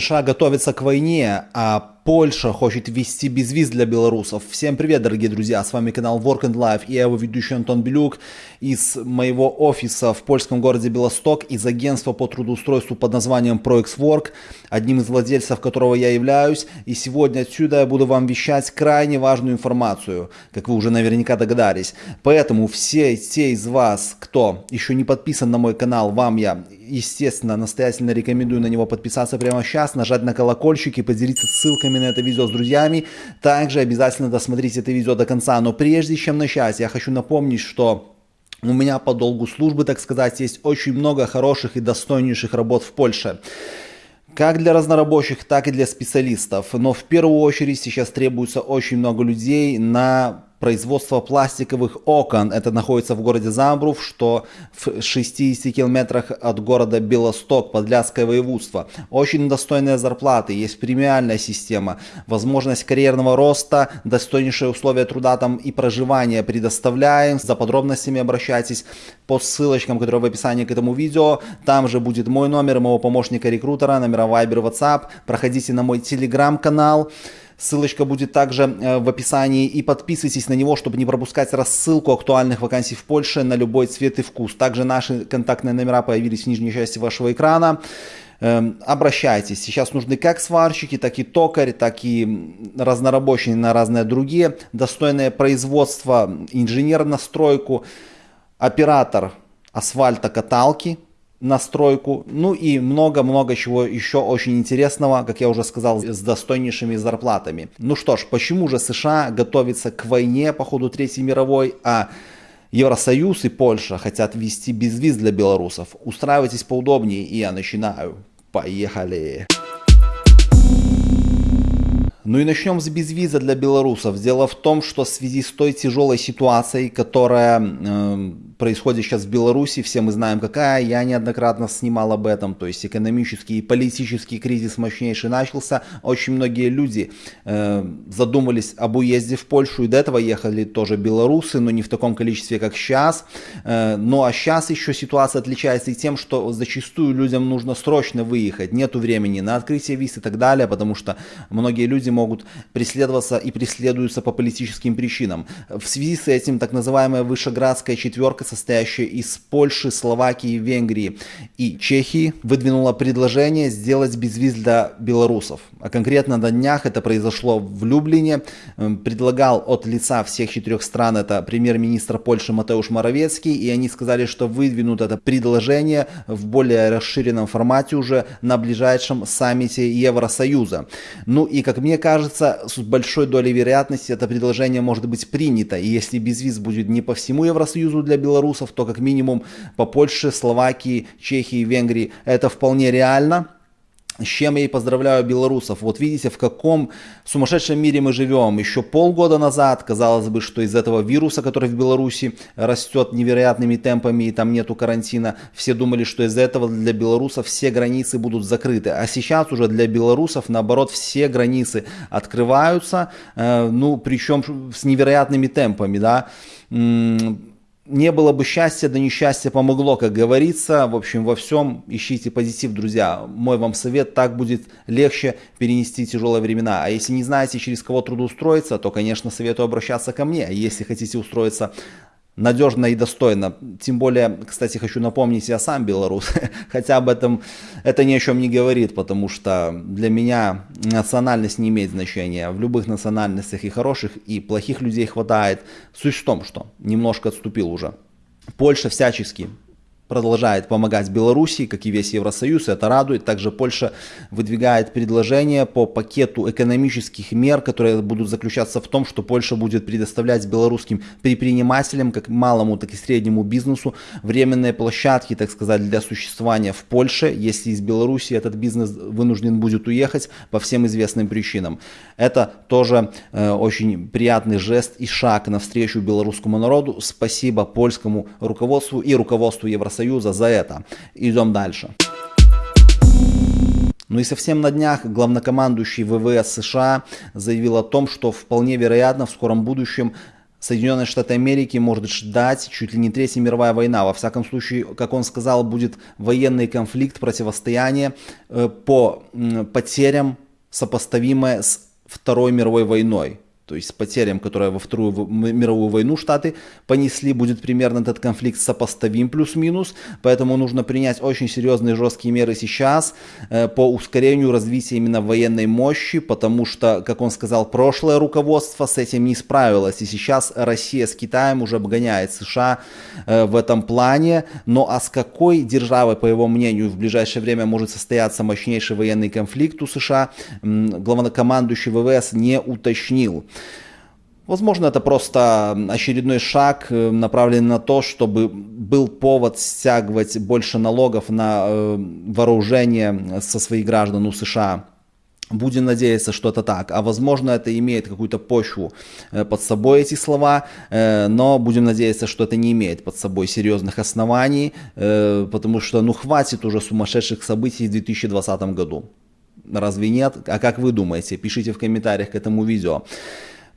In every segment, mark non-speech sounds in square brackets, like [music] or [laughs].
США готовится к войне, а Польша хочет ввести безвиз для белорусов. Всем привет, дорогие друзья, с вами канал Work and Life и я его ведущий Антон Белюк из моего офиса в польском городе Белосток из агентства по трудоустройству под названием ProXWork, одним из владельцев которого я являюсь. И сегодня отсюда я буду вам вещать крайне важную информацию, как вы уже наверняка догадались. Поэтому все те из вас, кто еще не подписан на мой канал, вам я, естественно, настоятельно рекомендую на него подписаться прямо сейчас, нажать на колокольчик и поделиться ссылками на это видео с друзьями. Также обязательно досмотрите это видео до конца. Но прежде чем начать, я хочу напомнить, что у меня по долгу службы, так сказать, есть очень много хороших и достойнейших работ в Польше как для разнорабочих, так и для специалистов. Но в первую очередь сейчас требуется очень много людей на производство пластиковых окон. Это находится в городе Замбрув, что в 60 километрах от города Белосток, Подляское воеводство. Очень достойные зарплаты, есть премиальная система, возможность карьерного роста, достойнейшие условия труда там и проживания предоставляем. За подробностями обращайтесь по ссылочкам, которые в описании к этому видео. Там же будет мой номер, моего помощника-рекрутера, номера Viber, WhatsApp. Проходите на мой телеграм-канал. Ссылочка будет также э, в описании и подписывайтесь на него, чтобы не пропускать рассылку актуальных вакансий в Польше на любой цвет и вкус. Также наши контактные номера появились в нижней части вашего экрана. Эм, обращайтесь. Сейчас нужны как сварщики, так и токарь, так и разнорабочие на разные другие. Достойное производство, инженер на стройку, оператор асфальта каталки – настройку, ну и много-много чего еще очень интересного, как я уже сказал, с достойнейшими зарплатами. Ну что ж, почему же США готовится к войне по ходу Третьей мировой, а Евросоюз и Польша хотят ввести безвиз для белорусов? Устраивайтесь поудобнее, и я начинаю. Поехали! Ну и начнем с безвиза для белорусов. Дело в том, что в связи с той тяжелой ситуацией, которая э, происходит сейчас в Беларуси, все мы знаем какая, я неоднократно снимал об этом, то есть экономический и политический кризис мощнейший начался, очень многие люди э, задумались об уезде в Польшу, и до этого ехали тоже белорусы, но не в таком количестве, как сейчас, э, ну а сейчас еще ситуация отличается и тем, что зачастую людям нужно срочно выехать, нету времени на открытие виз и так далее, потому что многие люди могут преследоваться и преследуются по политическим причинам. В связи с этим так называемая Вышеградская четверка состоящая из Польши, Словакии, Венгрии и Чехии, выдвинула предложение сделать безвиз для белорусов. А конкретно на днях это произошло в Люблине. Эм, предлагал от лица всех четырех стран это премьер-министр Польши Матеуш Моровецкий, и они сказали, что выдвинут это предложение в более расширенном формате уже на ближайшем саммите Евросоюза. Ну и как мне кажется, с большой долей вероятности это предложение может быть принято, и если безвиз будет не по всему Евросоюзу для белорусов, белорусов, то как минимум по Польше, Словакии, Чехии, Венгрии это вполне реально. С чем я и поздравляю белорусов. Вот видите, в каком сумасшедшем мире мы живем. Еще полгода назад, казалось бы, что из этого вируса, который в Беларуси растет невероятными темпами и там нету карантина, все думали, что из-за этого для белорусов все границы будут закрыты. А сейчас уже для белорусов, наоборот, все границы открываются, э, ну, причем с невероятными темпами, да не было бы счастья, да несчастье помогло, как говорится. В общем, во всем ищите позитив, друзья. Мой вам совет, так будет легче перенести тяжелые времена. А если не знаете, через кого трудоустроиться, то, конечно, советую обращаться ко мне. Если хотите устроиться надежно и достойно. Тем более, кстати, хочу напомнить, я сам белорус, [laughs] хотя об этом это ни о чем не говорит, потому что для меня национальность не имеет значения. В любых национальностях и хороших, и плохих людей хватает. Суть в том, что немножко отступил уже. Польша всячески продолжает помогать Беларуси, как и весь Евросоюз, это радует. Также Польша выдвигает предложение по пакету экономических мер, которые будут заключаться в том, что Польша будет предоставлять белорусским предпринимателям, как малому, так и среднему бизнесу, временные площадки, так сказать, для существования в Польше, если из Беларуси этот бизнес вынужден будет уехать по всем известным причинам. Это тоже э, очень приятный жест и шаг навстречу белорусскому народу. Спасибо польскому руководству и руководству Евросоюза Союза за это. Идем дальше. Ну и совсем на днях главнокомандующий ВВС США заявил о том, что вполне вероятно в скором будущем Соединенные Штаты Америки может ждать чуть ли не Третья мировая война. Во всяком случае, как он сказал, будет военный конфликт, противостояние э, по потерям, сопоставимое с Второй мировой войной то есть с потерям, которые во Вторую мировую войну Штаты понесли, будет примерно этот конфликт сопоставим плюс-минус, поэтому нужно принять очень серьезные жесткие меры сейчас э, по ускорению развития именно военной мощи, потому что, как он сказал, прошлое руководство с этим не справилось, и сейчас Россия с Китаем уже обгоняет США э, в этом плане, но а с какой державой, по его мнению, в ближайшее время может состояться мощнейший военный конфликт у США, главнокомандующий ВВС не уточнил. Возможно, это просто очередной шаг, э, направленный на то, чтобы был повод стягивать больше налогов на э, вооружение со своих граждан у США. Будем надеяться, что это так. А возможно, это имеет какую-то почву э, под собой, эти слова. Но будем надеяться, что это не имеет под собой серьезных оснований. Потому что, ну, хватит уже сумасшедших событий в 2020 году. Разве нет? А как вы думаете? Пишите в комментариях к этому видео.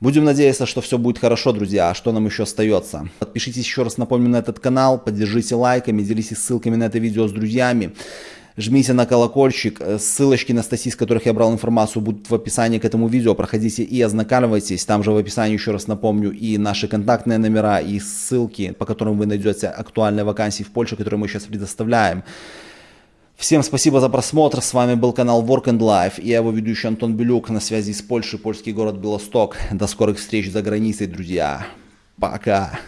Будем надеяться, что все будет хорошо, друзья. А что нам еще остается? Подпишитесь еще раз, напомню, на этот канал, поддержите лайками, делитесь ссылками на это видео с друзьями. Жмите на колокольчик, ссылочки на статьи, с которых я брал информацию, будут в описании к этому видео. Проходите и ознакомьтесь. Там же в описании, еще раз напомню, и наши контактные номера, и ссылки, по которым вы найдете актуальные вакансии в Польше, которые мы сейчас предоставляем. Всем спасибо за просмотр, с вами был канал Work and Life я его ведущий Антон Белюк на связи с Польшей, польский город Белосток. До скорых встреч за границей, друзья. Пока.